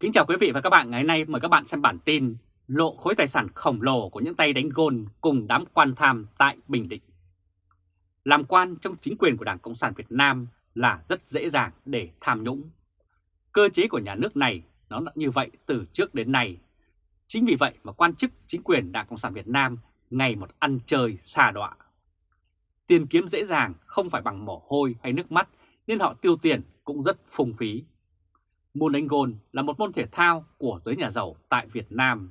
Kính chào quý vị và các bạn ngày hôm nay mời các bạn xem bản tin lộ khối tài sản khổng lồ của những tay đánh gôn cùng đám quan tham tại Bình Định. Làm quan trong chính quyền của Đảng Cộng sản Việt Nam là rất dễ dàng để tham nhũng. Cơ chế của nhà nước này nó đã như vậy từ trước đến nay. Chính vì vậy mà quan chức chính quyền Đảng Cộng sản Việt Nam ngày một ăn chơi xa đọa. Tiền kiếm dễ dàng không phải bằng mồ hôi hay nước mắt nên họ tiêu tiền cũng rất phung phí. Môn đánh gôn là một môn thể thao của giới nhà giàu tại Việt Nam.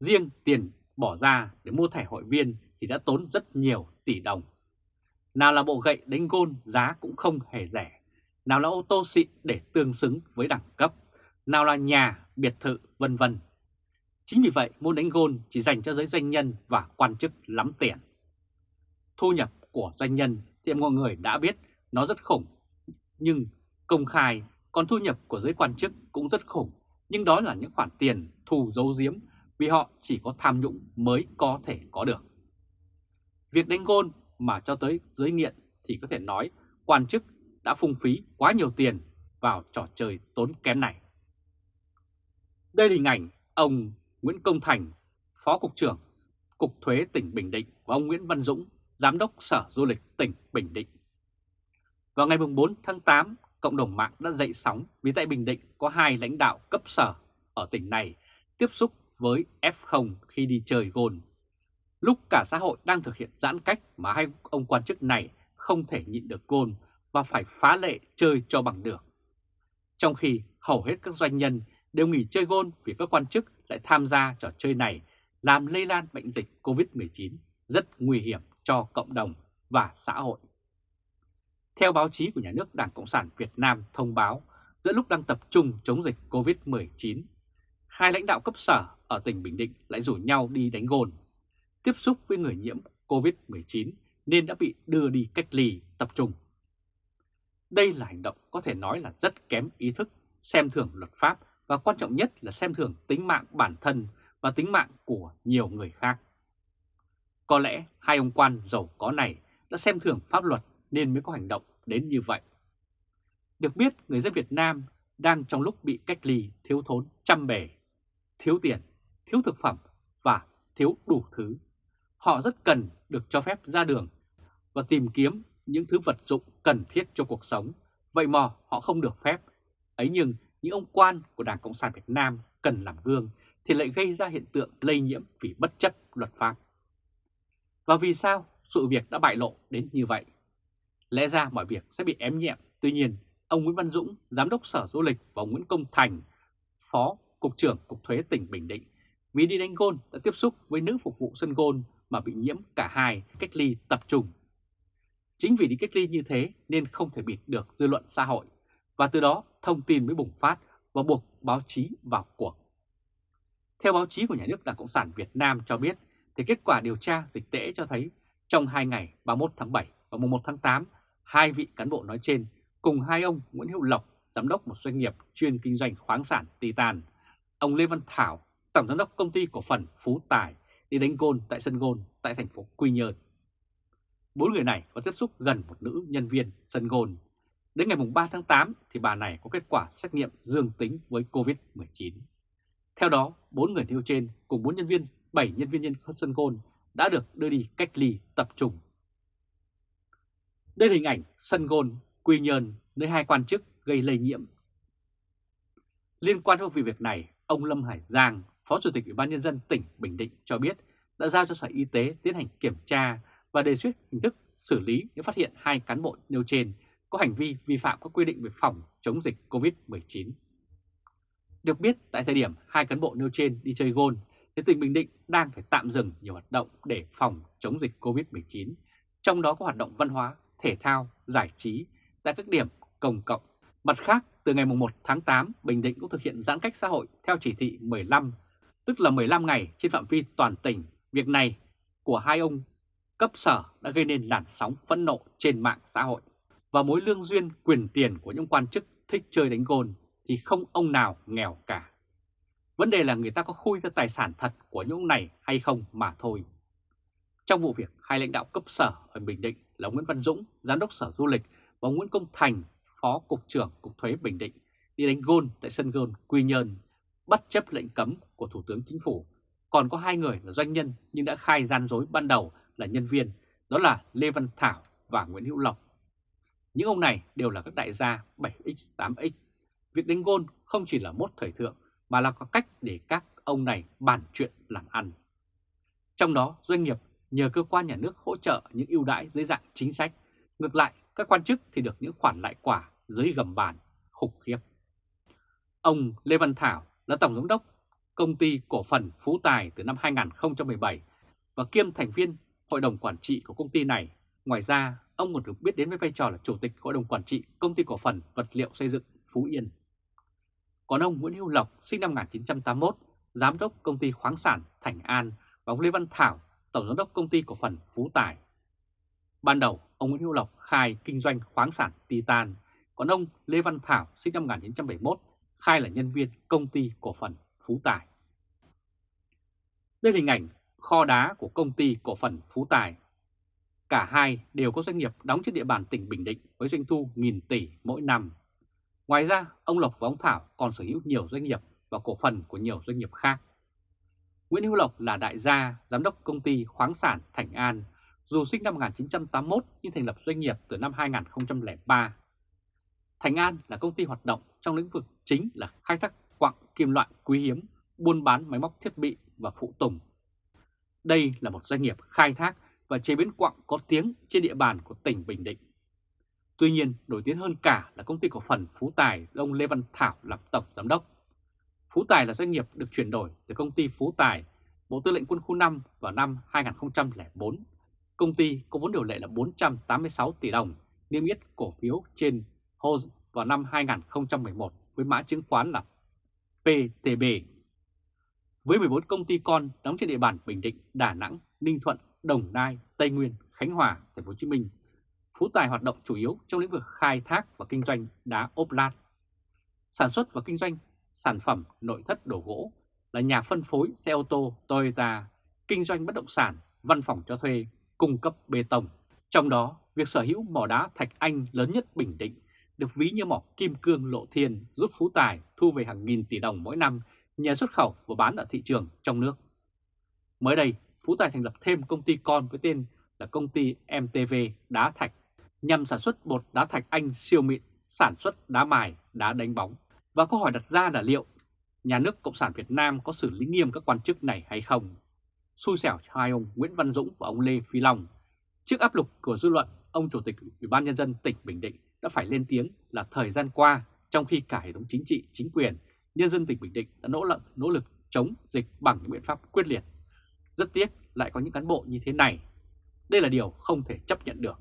Riêng tiền bỏ ra để mua thẻ hội viên thì đã tốn rất nhiều tỷ đồng. Nào là bộ gậy đánh gôn giá cũng không hề rẻ, nào là ô tô xịn để tương xứng với đẳng cấp, nào là nhà, biệt thự, vân vân. Chính vì vậy môn đánh gôn chỉ dành cho giới doanh nhân và quan chức lắm tiền. Thu nhập của doanh nhân thì mọi người đã biết nó rất khủng, nhưng công khai còn thu nhập của giới quan chức cũng rất khủng, nhưng đó là những khoản tiền thù giấu giếm vì họ chỉ có tham nhũng mới có thể có được. Việc đánh gôn mà cho tới giới nghiện thì có thể nói quan chức đã phung phí quá nhiều tiền vào trò chơi tốn kém này. Đây là hình ảnh ông Nguyễn Công Thành, Phó Cục trưởng Cục Thuế tỉnh Bình Định và ông Nguyễn Văn Dũng, Giám đốc Sở Du lịch tỉnh Bình Định. Vào ngày 4 tháng 8, cộng đồng mạng đã dậy sóng vì tại Bình Định có hai lãnh đạo cấp sở ở tỉnh này tiếp xúc với F0 khi đi chơi gôn. Lúc cả xã hội đang thực hiện giãn cách mà hai ông quan chức này không thể nhịn được gôn và phải phá lệ chơi cho bằng được. Trong khi hầu hết các doanh nhân đều nghỉ chơi gôn vì các quan chức lại tham gia trò chơi này làm lây lan bệnh dịch COVID-19 rất nguy hiểm cho cộng đồng và xã hội. Theo báo chí của nhà nước Đảng Cộng sản Việt Nam thông báo, giữa lúc đang tập trung chống dịch COVID-19, hai lãnh đạo cấp sở ở tỉnh Bình Định lại rủ nhau đi đánh gôn, tiếp xúc với người nhiễm COVID-19 nên đã bị đưa đi cách ly tập trung. Đây là hành động có thể nói là rất kém ý thức, xem thường luật pháp và quan trọng nhất là xem thường tính mạng bản thân và tính mạng của nhiều người khác. Có lẽ hai ông quan giàu có này đã xem thường pháp luật nên mới có hành động đến như vậy. Được biết người dân Việt Nam đang trong lúc bị cách ly thiếu thốn trăm bề, thiếu tiền, thiếu thực phẩm và thiếu đủ thứ. Họ rất cần được cho phép ra đường và tìm kiếm những thứ vật dụng cần thiết cho cuộc sống. Vậy mà họ không được phép. Ấy nhưng những ông quan của Đảng Cộng sản Việt Nam cần làm gương thì lại gây ra hiện tượng lây nhiễm vì bất chấp luật pháp. Và vì sao sự việc đã bại lộ đến như vậy? Lẽ ra mọi việc sẽ bị ém nhẹm, tuy nhiên ông Nguyễn Văn Dũng, Giám đốc Sở Du lịch và Nguyễn Công Thành, Phó Cục trưởng Cục Thuế tỉnh Bình Định, vì đi đánh gôn đã tiếp xúc với nữ phục vụ sân gôn mà bị nhiễm cả hai cách ly tập trung. Chính vì đi cách ly như thế nên không thể bịt được dư luận xã hội, và từ đó thông tin mới bùng phát và buộc báo chí vào cuộc. Theo báo chí của Nhà nước Đảng Cộng sản Việt Nam cho biết, thì kết quả điều tra dịch tễ cho thấy trong hai ngày 31 tháng 7 và 1 tháng 8 Hai vị cán bộ nói trên cùng hai ông Nguyễn Hữu Lộc, giám đốc một doanh nghiệp chuyên kinh doanh khoáng sản Titan, ông Lê Văn Thảo, tổng giám đốc công ty cổ phần Phú Tài đi đánh gôn tại sân gôn tại thành phố Quy Nhơn. Bốn người này có tiếp xúc gần một nữ nhân viên sân gôn. Đến ngày 3 tháng 8 thì bà này có kết quả xét nghiệm dương tính với COVID-19. Theo đó, bốn người nêu trên cùng bốn nhân viên, 7 nhân viên nhân sân gôn đã được đưa đi cách ly tập trung đây là hình ảnh sân gôn Quy Nhơn nơi hai quan chức gây lây nhiễm. Liên quan đến vụ việc này, ông Lâm Hải Giang, Phó Chủ tịch Ủy ban Nhân dân tỉnh Bình Định cho biết đã giao cho Sở Y tế tiến hành kiểm tra và đề xuất hình thức xử lý nếu phát hiện hai cán bộ nêu trên có hành vi vi phạm các quy định về phòng chống dịch COVID-19. Được biết, tại thời điểm hai cán bộ nêu trên đi chơi gôn, thì tỉnh Bình Định đang phải tạm dừng nhiều hoạt động để phòng chống dịch COVID-19, trong đó có hoạt động văn hóa, thể thao, giải trí tại các điểm công cộng. Mặt khác, từ ngày 1 tháng 8, Bình Định cũng thực hiện giãn cách xã hội theo chỉ thị 15, tức là 15 ngày trên phạm vi toàn tỉnh. Việc này của hai ông cấp sở đã gây nên làn sóng phẫn nộ trên mạng xã hội. Và mối lương duyên quyền tiền của những quan chức thích chơi đánh gôn thì không ông nào nghèo cả. Vấn đề là người ta có khui ra tài sản thật của những ông này hay không mà thôi. Trong vụ việc hai lãnh đạo cấp sở ở Bình Định là Nguyễn Văn Dũng, Giám đốc Sở Du lịch và Nguyễn Công Thành, Phó Cục trưởng Cục Thuế Bình Định đi đánh gôn tại sân gôn Quy Nhơn, bất chấp lệnh cấm của Thủ tướng Chính phủ. Còn có hai người là doanh nhân nhưng đã khai gian dối ban đầu là nhân viên, đó là Lê Văn Thảo và Nguyễn Hữu Lộc. Những ông này đều là các đại gia 7X, 8X. Việc đánh gôn không chỉ là mốt thời thượng mà là có cách để các ông này bàn chuyện làm ăn. Trong đó doanh nghiệp nhờ cơ quan nhà nước hỗ trợ những ưu đãi dưới dạng chính sách. Ngược lại, các quan chức thì được những khoản lại quả dưới gầm bàn, khủng khiếp. Ông Lê Văn Thảo là Tổng Giám đốc Công ty Cổ phần Phú Tài từ năm 2017 và kiêm thành viên Hội đồng Quản trị của công ty này. Ngoài ra, ông còn được biết đến với vai trò là Chủ tịch Hội đồng Quản trị Công ty Cổ phần Vật liệu Xây dựng Phú Yên. Còn ông Nguyễn Hữu Lộc sinh năm 1981, Giám đốc Công ty Khoáng sản Thành An và ông Lê Văn Thảo, Tổng Giám đốc Công ty Cổ phần Phú Tài. Ban đầu, ông Nguyễn Hữu Lộc khai kinh doanh khoáng sản Titan, còn ông Lê Văn Thảo sinh năm 1971 khai là nhân viên Công ty Cổ phần Phú Tài. Đây là hình ảnh kho đá của Công ty Cổ phần Phú Tài. Cả hai đều có doanh nghiệp đóng trên địa bàn tỉnh Bình Định với doanh thu nghìn tỷ mỗi năm. Ngoài ra, ông Lộc và ông Thảo còn sở hữu nhiều doanh nghiệp và cổ phần của nhiều doanh nghiệp khác. Nguyễn Hữu Lộc là đại gia, giám đốc công ty khoáng sản Thành An, dù sinh năm 1981 nhưng thành lập doanh nghiệp từ năm 2003. Thành An là công ty hoạt động trong lĩnh vực chính là khai thác quặng kim loại quý hiếm, buôn bán máy móc thiết bị và phụ tùng. Đây là một doanh nghiệp khai thác và chế biến quặng có tiếng trên địa bàn của tỉnh Bình Định. Tuy nhiên, nổi tiếng hơn cả là công ty cổ phần Phú Tài do ông Lê Văn Thảo làm tổng giám đốc. Phú Tài là doanh nghiệp được chuyển đổi từ công ty Phú Tài, Bộ Tư lệnh Quân khu 5 vào năm 2004. Công ty có vốn điều lệ là 486 tỷ đồng, niêm yết cổ phiếu trên HOSE vào năm 2011 với mã chứng khoán là PTB. Với 14 công ty con đóng trên địa bàn Bình Định, Đà Nẵng, Ninh Thuận, Đồng Nai, Tây Nguyên, Khánh Hòa, Thành phố Hồ Chí Minh, Phú Tài hoạt động chủ yếu trong lĩnh vực khai thác và kinh doanh đá ốp lát, sản xuất và kinh doanh sản phẩm nội thất đồ gỗ, là nhà phân phối xe ô tô Toyota, kinh doanh bất động sản, văn phòng cho thuê, cung cấp bê tông. Trong đó, việc sở hữu mỏ đá Thạch Anh lớn nhất Bình Định được ví như mỏ kim cương lộ thiên giúp Phú Tài thu về hàng nghìn tỷ đồng mỗi năm nhờ xuất khẩu và bán ở thị trường trong nước. Mới đây, Phú Tài thành lập thêm công ty con với tên là công ty MTV Đá Thạch nhằm sản xuất bột đá thạch anh siêu mịn, sản xuất đá mài, đá đánh bóng. Và câu hỏi đặt ra là liệu nhà nước Cộng sản Việt Nam có xử lý nghiêm các quan chức này hay không? Xui xẻo cho hai ông Nguyễn Văn Dũng và ông Lê Phi Long. Trước áp lực của dư luận, ông Chủ tịch Ủy ban Nhân dân tỉnh Bình Định đã phải lên tiếng là thời gian qua, trong khi cả hệ thống chính trị, chính quyền, nhân dân tỉnh Bình Định đã nỗ lực nỗ lực chống dịch bằng những biện pháp quyết liệt. Rất tiếc lại có những cán bộ như thế này. Đây là điều không thể chấp nhận được.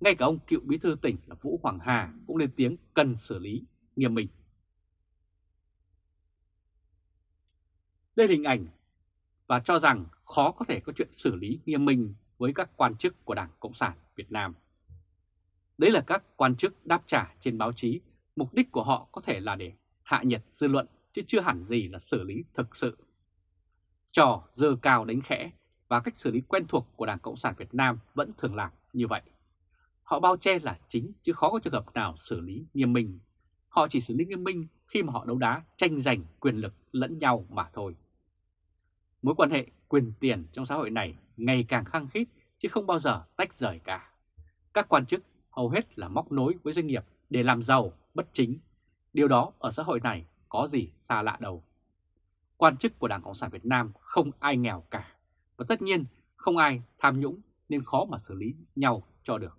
Ngay cả ông cựu bí thư tỉnh là Vũ Hoàng Hà cũng lên tiếng cần xử lý nghiêm minh. Đây là hình ảnh và cho rằng khó có thể có chuyện xử lý nghiêm minh với các quan chức của Đảng Cộng sản Việt Nam. Đấy là các quan chức đáp trả trên báo chí, mục đích của họ có thể là để hạ nhiệt dư luận chứ chưa hẳn gì là xử lý thực sự. Trò dơ cao đánh khẽ và cách xử lý quen thuộc của Đảng Cộng sản Việt Nam vẫn thường làm như vậy. Họ bao che là chính chứ khó có trường hợp nào xử lý nghiêm minh. Họ chỉ xử lý nghiêm minh khi mà họ đấu đá tranh giành quyền lực lẫn nhau mà thôi. Mối quan hệ quyền tiền trong xã hội này ngày càng khăng khít chứ không bao giờ tách rời cả. Các quan chức hầu hết là móc nối với doanh nghiệp để làm giàu bất chính. Điều đó ở xã hội này có gì xa lạ đâu. Quan chức của Đảng Cộng sản Việt Nam không ai nghèo cả. Và tất nhiên không ai tham nhũng nên khó mà xử lý nhau cho được.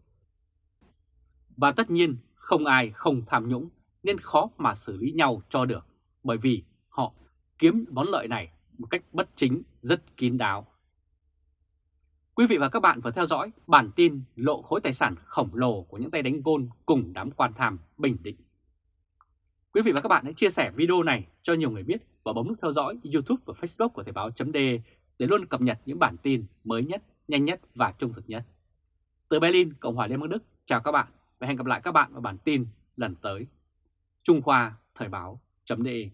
Và tất nhiên không ai không tham nhũng nên khó mà xử lý nhau cho được bởi vì họ kiếm món lợi này một cách bất chính rất kín đáo. Quý vị và các bạn vừa theo dõi bản tin lộ khối tài sản khổng lồ của những tay đánh gôn cùng đám quan tham Bình Định. Quý vị và các bạn hãy chia sẻ video này cho nhiều người biết và bấm nút theo dõi YouTube và Facebook của Thời báo .de để luôn cập nhật những bản tin mới nhất, nhanh nhất và trung thực nhất. Từ Berlin, Cộng hòa Liên bang Đức, chào các bạn và hẹn gặp lại các bạn vào bản tin lần tới. Trung Khoa Thời báo.de